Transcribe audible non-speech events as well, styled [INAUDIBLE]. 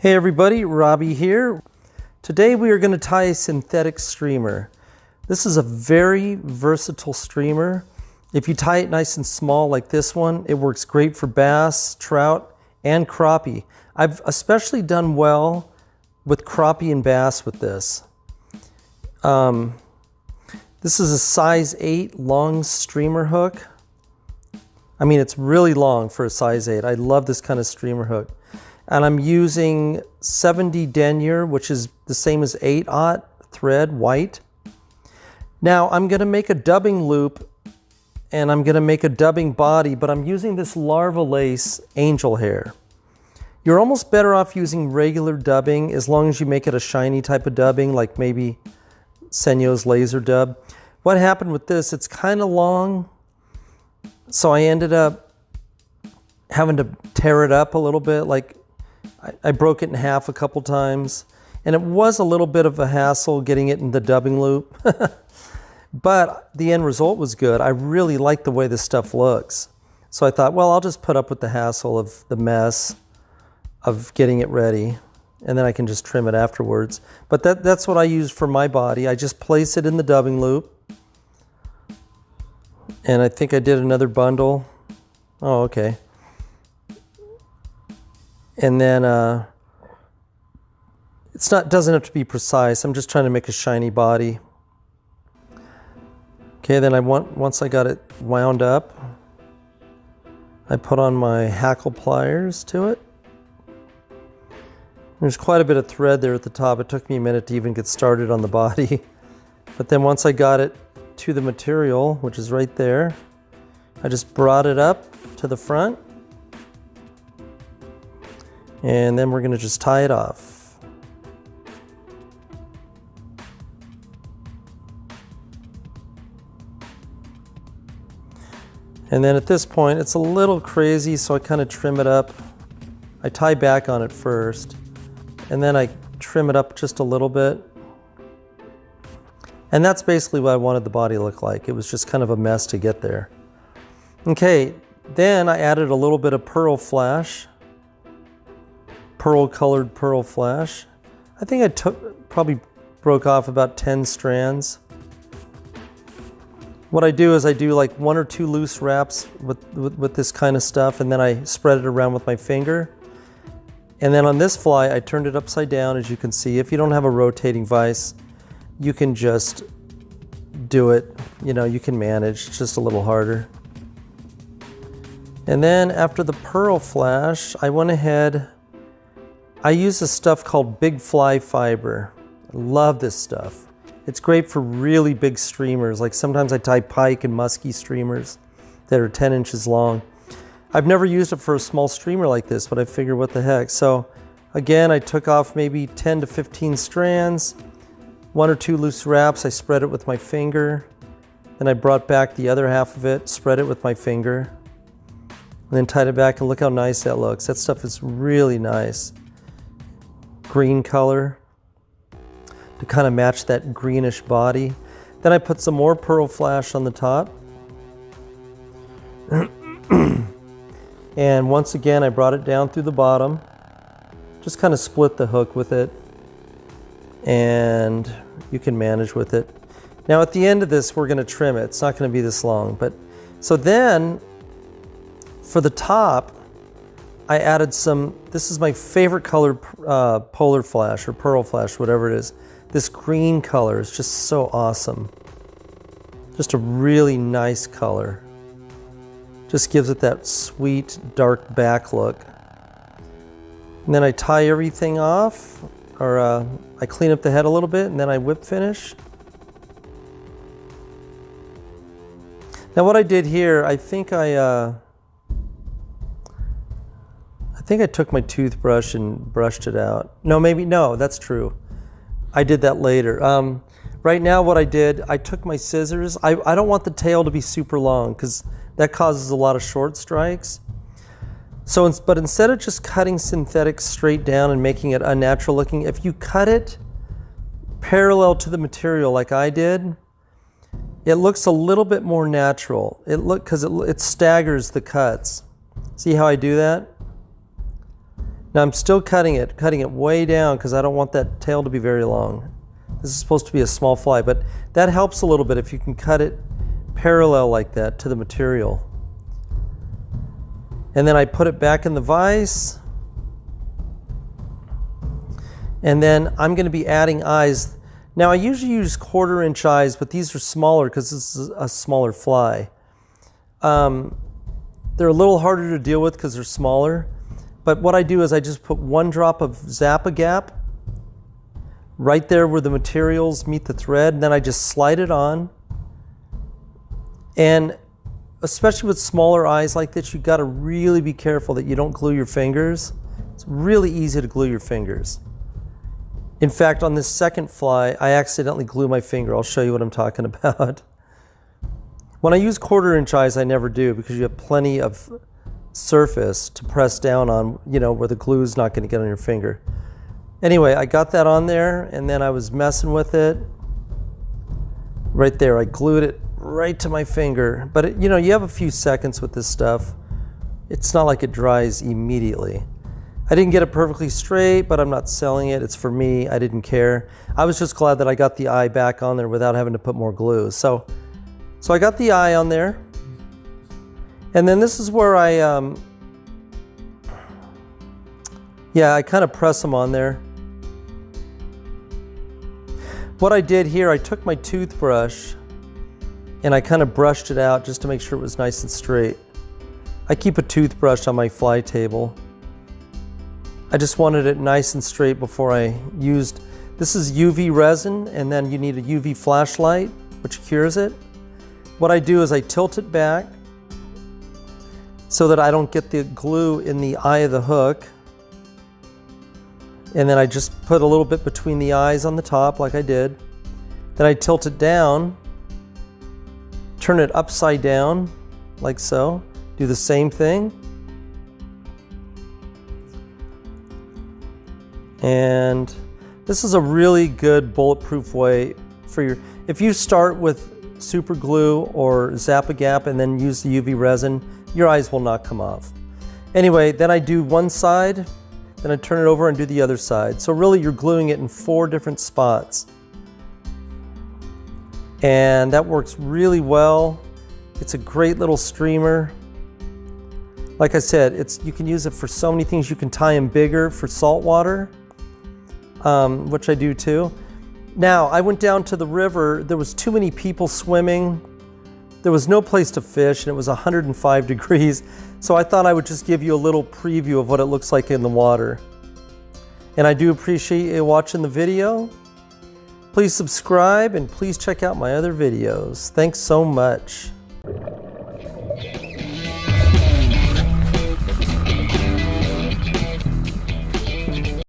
Hey everybody, Robbie here. Today we are going to tie a synthetic streamer. This is a very versatile streamer. If you tie it nice and small like this one, it works great for bass, trout, and crappie. I've especially done well with crappie and bass with this. Um, this is a size 8 long streamer hook. I mean, it's really long for a size 8. I love this kind of streamer hook and I'm using 70 denier, which is the same as 8-aught thread, white. Now I'm going to make a dubbing loop and I'm going to make a dubbing body, but I'm using this Larva Lace angel hair. You're almost better off using regular dubbing as long as you make it a shiny type of dubbing, like maybe Senyo's laser dub. What happened with this, it's kind of long, so I ended up having to tear it up a little bit, like I, I broke it in half a couple times and it was a little bit of a hassle getting it in the dubbing loop. [LAUGHS] but the end result was good. I really like the way this stuff looks. So I thought, well, I'll just put up with the hassle of the mess of getting it ready and then I can just trim it afterwards. But that, that's what I use for my body. I just place it in the dubbing loop. And I think I did another bundle. Oh, okay. And then uh, it's not doesn't have to be precise. I'm just trying to make a shiny body. Okay, then I want once I got it wound up, I put on my hackle pliers to it. There's quite a bit of thread there at the top. It took me a minute to even get started on the body. [LAUGHS] But then once I got it to the material, which is right there, I just brought it up to the front and then we're going to just tie it off. And then at this point, it's a little crazy, so I kind of trim it up. I tie back on it first, and then I trim it up just a little bit. And that's basically what I wanted the body to look like. It was just kind of a mess to get there. Okay, then I added a little bit of pearl flash pearl colored pearl flash. I think I took probably broke off about 10 strands. What I do is I do like one or two loose wraps with, with, with, this kind of stuff and then I spread it around with my finger. And then on this fly, I turned it upside down as you can see. If you don't have a rotating vise, you can just do it. You know, you can manage, it's just a little harder. And then after the pearl flash, I went ahead I use this stuff called Big Fly Fiber. I love this stuff. It's great for really big streamers. Like sometimes I tie pike and musky streamers that are 10 inches long. I've never used it for a small streamer like this, but I figure what the heck. So again, I took off maybe 10 to 15 strands, one or two loose wraps. I spread it with my finger. Then I brought back the other half of it, spread it with my finger, and then tied it back and look how nice that looks. That stuff is really nice green color to kind of match that greenish body. Then I put some more pearl flash on the top. [CLEARS THROAT] and once again, I brought it down through the bottom. Just kind of split the hook with it. And you can manage with it. Now at the end of this, we're gonna trim it. It's not gonna be this long, but so then for the top, I added some, this is my favorite color uh, polar flash or pearl flash, whatever it is. This green color is just so awesome. Just a really nice color. Just gives it that sweet dark back look. And then I tie everything off, or uh, I clean up the head a little bit, and then I whip finish. Now what I did here, I think I, uh, think I took my toothbrush and brushed it out. No, maybe, no, that's true. I did that later. Um, right now what I did, I took my scissors. I, I don't want the tail to be super long because that causes a lot of short strikes. So, but instead of just cutting synthetic straight down and making it unnatural looking, if you cut it parallel to the material like I did, it looks a little bit more natural. It look because it, it staggers the cuts. See how I do that? Now I'm still cutting it, cutting it way down because I don't want that tail to be very long. This is supposed to be a small fly, but that helps a little bit if you can cut it parallel like that to the material. And then I put it back in the vise. And then I'm going to be adding eyes. Now I usually use quarter inch eyes, but these are smaller because this is a smaller fly. Um, they're a little harder to deal with because they're smaller. But what I do is I just put one drop of Zap-A-Gap right there where the materials meet the thread. And then I just slide it on. And especially with smaller eyes like this, you've got to really be careful that you don't glue your fingers. It's really easy to glue your fingers. In fact, on this second fly, I accidentally glue my finger. I'll show you what I'm talking [LAUGHS] about. When I use quarter inch eyes, I never do because you have plenty of surface to press down on, you know, where the glue is not going to get on your finger. Anyway, I got that on there and then I was messing with it. Right there, I glued it right to my finger. But, it, you know, you have a few seconds with this stuff. It's not like it dries immediately. I didn't get it perfectly straight, but I'm not selling it. It's for me. I didn't care. I was just glad that I got the eye back on there without having to put more glue. So, so I got the eye on there. And then this is where I, um, yeah, I kind of press them on there. What I did here, I took my toothbrush and I kind of brushed it out just to make sure it was nice and straight. I keep a toothbrush on my fly table. I just wanted it nice and straight before I used, this is UV resin and then you need a UV flashlight which cures it. What I do is I tilt it back so that I don't get the glue in the eye of the hook. And then I just put a little bit between the eyes on the top like I did. Then I tilt it down, turn it upside down like so. Do the same thing. And this is a really good bulletproof way for your, if you start with super glue or Zap-A-Gap and then use the UV resin, your eyes will not come off. Anyway, then I do one side, then I turn it over and do the other side. So really you're gluing it in four different spots. And that works really well. It's a great little streamer. Like I said, it's you can use it for so many things. You can tie them bigger for salt water, um, which I do too. Now, I went down to the river. There was too many people swimming. There was no place to fish and it was 105 degrees. So I thought I would just give you a little preview of what it looks like in the water. And I do appreciate you watching the video. Please subscribe and please check out my other videos. Thanks so much.